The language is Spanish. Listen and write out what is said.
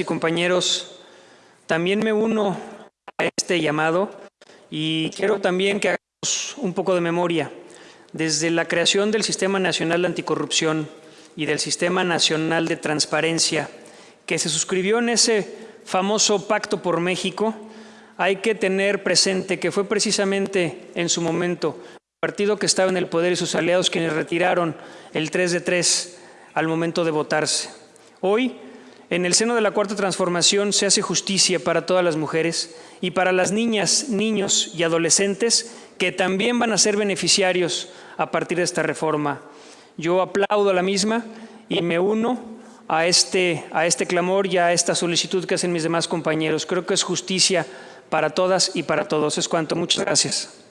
y compañeros, también me uno a este llamado y quiero también que hagamos un poco de memoria. Desde la creación del Sistema Nacional de Anticorrupción y del Sistema Nacional de Transparencia, que se suscribió en ese famoso Pacto por México, hay que tener presente que fue precisamente en su momento el partido que estaba en el poder y sus aliados quienes retiraron el 3 de 3 al momento de votarse. Hoy, en el seno de la Cuarta Transformación se hace justicia para todas las mujeres y para las niñas, niños y adolescentes que también van a ser beneficiarios a partir de esta reforma. Yo aplaudo a la misma y me uno a este, a este clamor y a esta solicitud que hacen mis demás compañeros. Creo que es justicia para todas y para todos. Es cuanto. Muchas gracias.